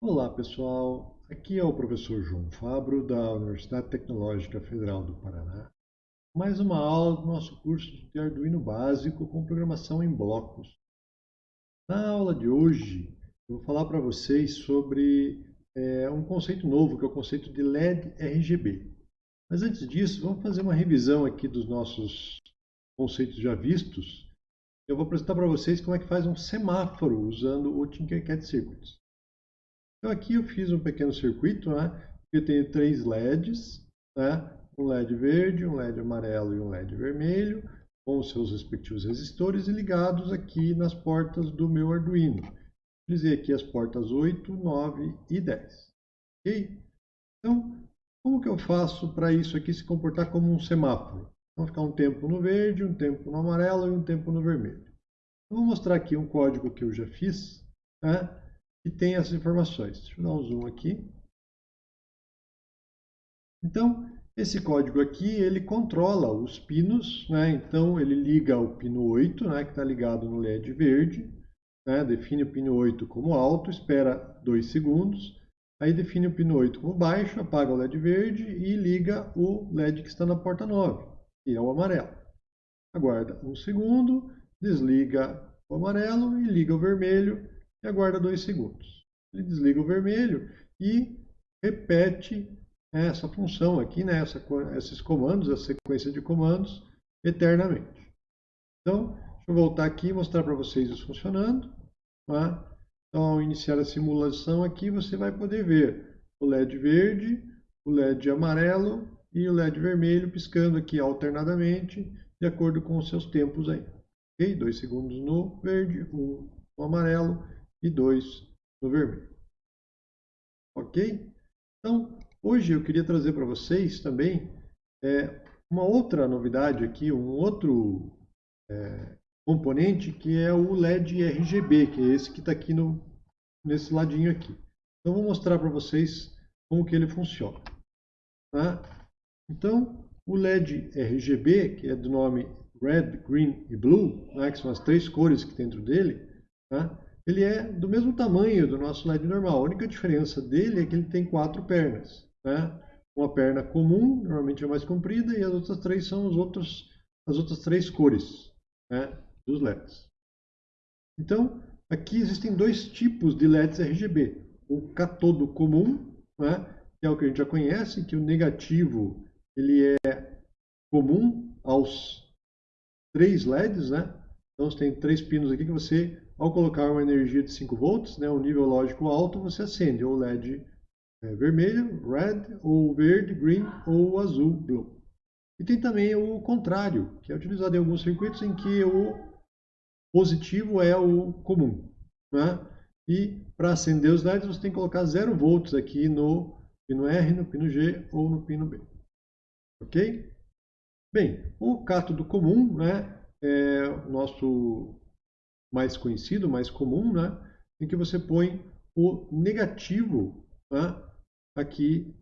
Olá pessoal, aqui é o professor João Fabro da Universidade Tecnológica Federal do Paraná. Mais uma aula do nosso curso de Arduino básico com programação em blocos. Na aula de hoje eu vou falar para vocês sobre é, um conceito novo que é o conceito de LED RGB. Mas antes disso, vamos fazer uma revisão aqui dos nossos conceitos já vistos. Eu vou apresentar para vocês como é que faz um semáforo usando o Tinkercad Circuits. Então aqui eu fiz um pequeno circuito, né? Eu tenho três LEDs, né? um LED verde, um LED amarelo e um LED vermelho, com seus respectivos resistores e ligados aqui nas portas do meu Arduino. Utilizei aqui as portas 8, 9 e 10. Ok? Então, como que eu faço para isso aqui se comportar como um semáforo? Então, ficar um tempo no verde, um tempo no amarelo e um tempo no vermelho. Eu vou mostrar aqui um código que eu já fiz, né? Que tem essas informações. Deixa eu dar um zoom aqui. Então, esse código aqui, ele controla os pinos, né? então ele liga o pino 8, né? que está ligado no LED verde, né? define o pino 8 como alto, espera 2 segundos, aí define o pino 8 como baixo, apaga o LED verde e liga o LED que está na porta 9, que é o amarelo. Aguarda um segundo, desliga o amarelo e liga o vermelho, e aguarda dois segundos. Ele desliga o vermelho e repete essa função aqui, né, essa, esses comandos, essa sequência de comandos, eternamente. Então, deixa eu voltar aqui e mostrar para vocês isso funcionando. Tá? Então, ao iniciar a simulação aqui, você vai poder ver o LED verde, o LED amarelo e o LED vermelho piscando aqui alternadamente, de acordo com os seus tempos aí. Ok? Dois segundos no verde, um no amarelo e 2 no vermelho. Ok? Então, hoje eu queria trazer para vocês também é, uma outra novidade aqui, um outro é, componente que é o LED RGB, que é esse que está aqui no, nesse ladinho aqui. Então, vou mostrar para vocês como que ele funciona. Tá? Então, o LED RGB, que é do nome Red, Green e Blue, né, que são as três cores que tem dentro dele, tá? Ele é do mesmo tamanho do nosso LED normal. A única diferença dele é que ele tem quatro pernas. Né? Uma perna comum, normalmente é mais comprida, e as outras três são os outros, as outras três cores né, dos LEDs. Então, aqui existem dois tipos de LEDs RGB. O catodo comum, né, que é o que a gente já conhece, que o negativo ele é comum aos três LEDs. Né? Então, você tem três pinos aqui que você ao colocar uma energia de 5 volts, né, um nível lógico alto, você acende ou LED é, vermelho, red, ou verde, green, ou azul, blue. E tem também o contrário, que é utilizado em alguns circuitos em que o positivo é o comum. Né? E para acender os LEDs você tem que colocar 0 volts aqui no pino R, no pino G ou no pino B. Ok? Bem, o cátodo comum né, é o nosso mais conhecido, mais comum, né? em que você põe o negativo né? aqui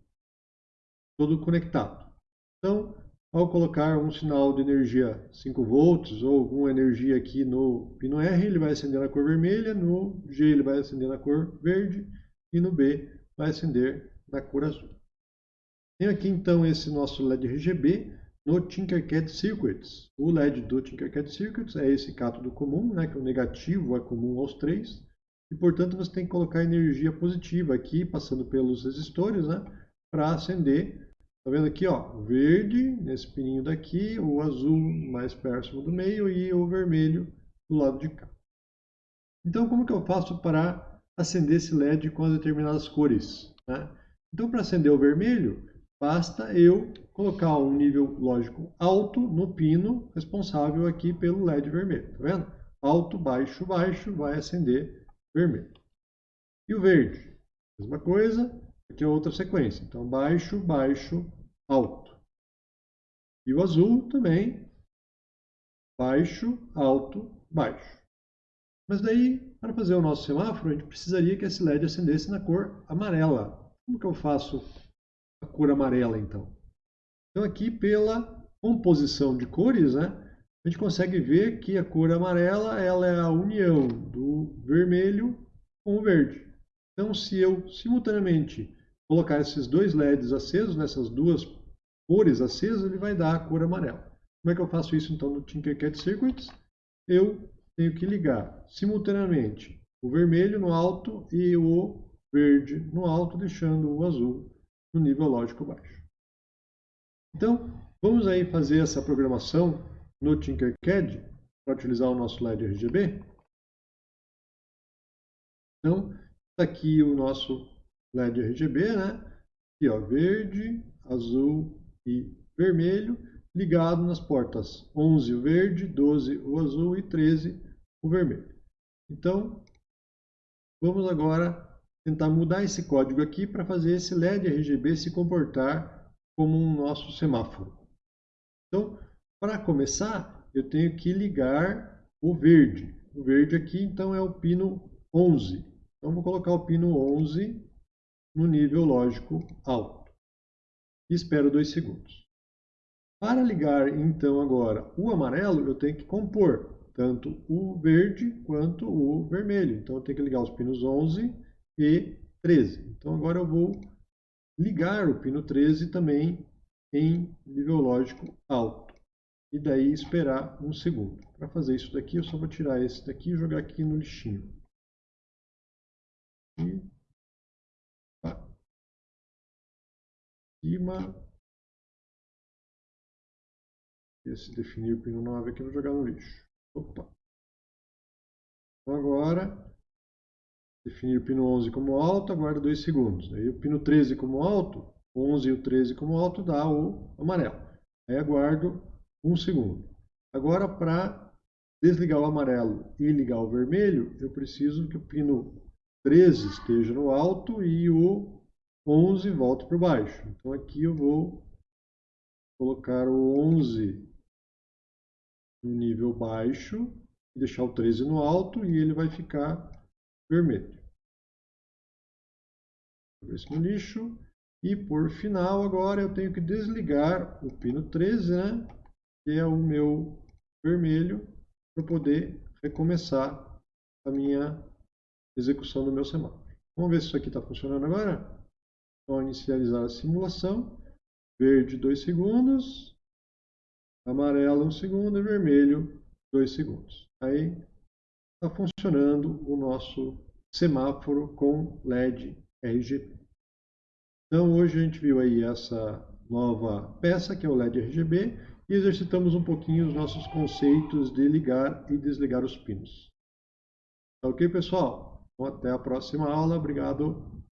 todo conectado. Então, ao colocar um sinal de energia 5 volts ou alguma energia aqui no pino R, ele vai acender na cor vermelha, no G ele vai acender na cor verde e no B vai acender na cor azul. Tem aqui então esse nosso LED RGB no Tinkercad Circuits. O LED do Tinkercad Circuits é esse cátodo comum, né, que o negativo é comum aos três, e portanto você tem que colocar energia positiva aqui, passando pelos resistores, né, para acender. Tá vendo aqui, ó, verde nesse pininho daqui, o azul mais próximo do meio e o vermelho do lado de cá. Então, como que eu faço para acender esse LED com as determinadas cores? Né? Então, para acender o vermelho, Basta eu colocar um nível lógico alto no pino responsável aqui pelo LED vermelho. Tá vendo? Alto, baixo, baixo, vai acender vermelho. E o verde? Mesma coisa, aqui é outra sequência. Então, baixo, baixo, alto. E o azul também, baixo, alto, baixo. Mas daí, para fazer o nosso semáforo, a gente precisaria que esse LED acendesse na cor amarela. Como que eu faço a cor amarela, então. Então, aqui, pela composição de cores, né, a gente consegue ver que a cor amarela ela é a união do vermelho com o verde. Então, se eu simultaneamente colocar esses dois LEDs acesos, nessas duas cores acesas, ele vai dar a cor amarela. Como é que eu faço isso então no Tinkercad Circuits? Eu tenho que ligar simultaneamente o vermelho no alto e o verde no alto, deixando o azul no nível lógico baixo. Então, vamos aí fazer essa programação no Tinkercad para utilizar o nosso LED RGB. Então, está aqui o nosso LED RGB, né? Aqui, ó, verde, azul e vermelho, ligado nas portas 11 o verde, 12 o azul e 13 o vermelho. Então, vamos agora tentar mudar esse código aqui para fazer esse LED RGB se comportar como um nosso semáforo. Então, para começar, eu tenho que ligar o verde. O verde aqui, então, é o pino 11. Então, vou colocar o pino 11 no nível lógico alto. E espero dois segundos. Para ligar, então, agora o amarelo, eu tenho que compor tanto o verde quanto o vermelho. Então, eu tenho que ligar os pinos 11 e 13. Então, agora eu vou ligar o pino 13 também em nível lógico alto. E daí esperar um segundo. Para fazer isso daqui, eu só vou tirar esse daqui e jogar aqui no lixinho. E cima. Esse definir o pino 9 aqui, eu vou jogar no lixo. Opa. Então agora, definir o pino 11 como alto, aguarda 2 segundos. Aí o pino 13 como alto, 11 e o 13 como alto, dá o amarelo. Aí aguardo 1 um segundo. Agora, para desligar o amarelo e ligar o vermelho, eu preciso que o pino 13 esteja no alto e o 11 volto para baixo. Então aqui eu vou colocar o 11 no nível baixo, deixar o 13 no alto e ele vai ficar vermelho. Isso no lixo. E por final agora eu tenho que desligar o pino 13, né? que é o meu vermelho, para poder recomeçar a minha execução do meu semáforo. Vamos ver se isso aqui está funcionando agora? Então, inicializar a simulação. Verde 2 segundos, amarelo 1 um segundo e vermelho 2 segundos. Aí está funcionando o nosso semáforo com LED RGB. Então hoje a gente viu aí essa nova peça que é o LED RGB e exercitamos um pouquinho os nossos conceitos de ligar e desligar os pinos. Tá ok pessoal? Então até a próxima aula. Obrigado.